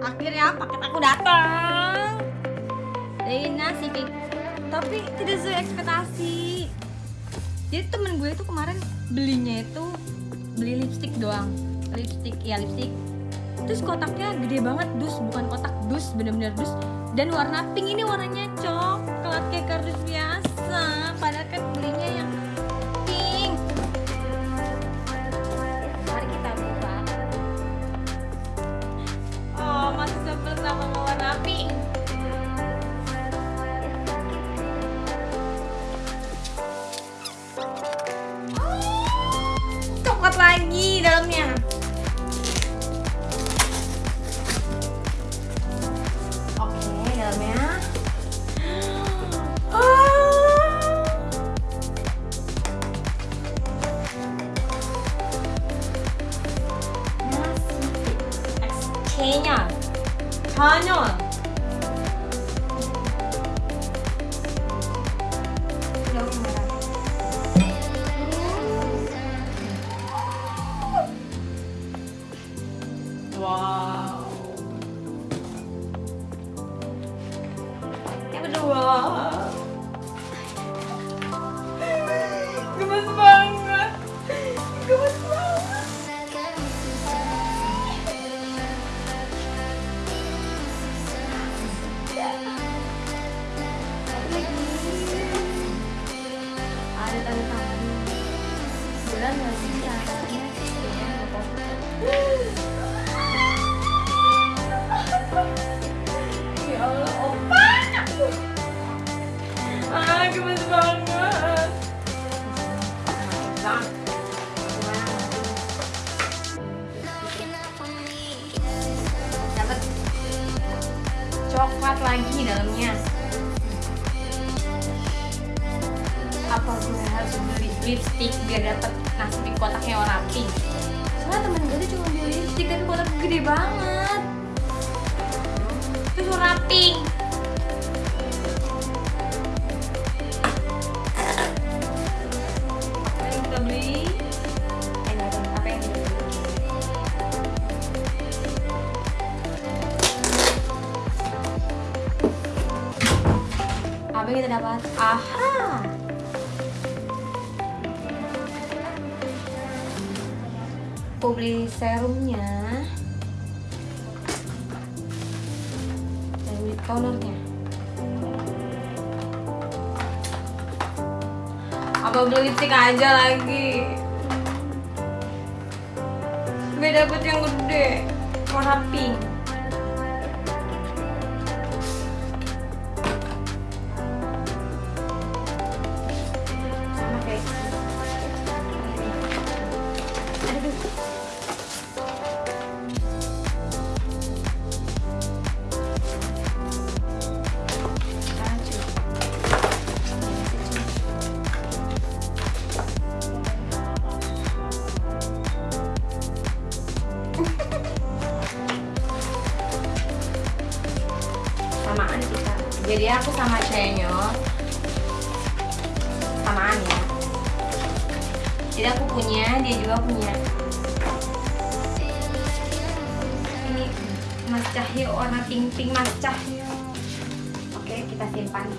akhirnya paket aku datang. Dari nasi cake tapi tidak sesuai ekspektasi jadi temen gue itu kemarin belinya itu beli lipstick doang. Lipstick ya lipstick. Terus kotaknya gede banget dus. Bukan kotak dus. Bener-bener dus. Dan warna pink ini warnanya coklat warna pink coklat lagi dalamnya oke dalamnya Ah. nasi XK-nya 전혀 coklat lagi dalamnya. Apa gue harus beli lipstick biar dapat nasi di kotaknya warna pink? Soalnya temen gue tuh cuma beli lipstick tapi kotak gede banget. Terus warna pink. Yang kita dapat? Aha! Aku beli serumnya dan tonernya. Apa beli lipstick aja lagi? Gue dapet yang gede, warna pink. Jadi aku sama Chenyol samaan ya jadi aku punya dia juga punya. Ini Mas Cahyo warna pink pink Mas Cahyo oke kita simpan.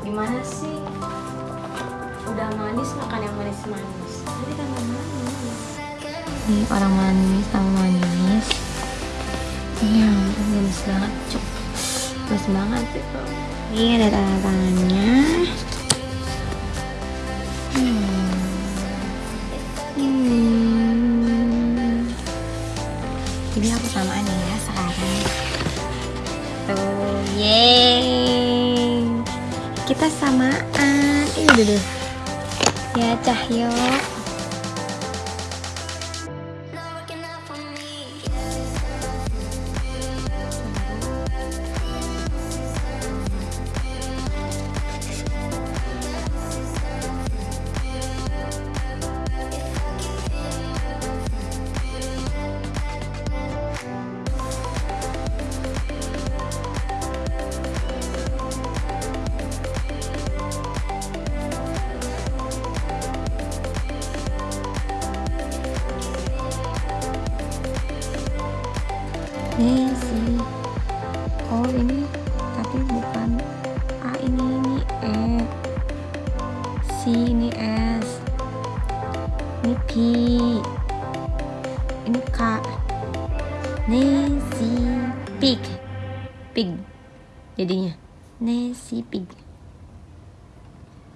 Gimana sih? Udah manis makan yang manis-manis. Jadi kan manis Ini orang manis sama manis. Ya ampun, gemes banget, cuk. Gemes banget sih. Ini ada tanda tangannya. Hmm. Hmm. Jadi aku samaan ya sekarang. Tuh, yeay. Kita samaan. Ini dulu. Ya, Cahyo. Nancy pig. Pig. Jadinya. Nancy pig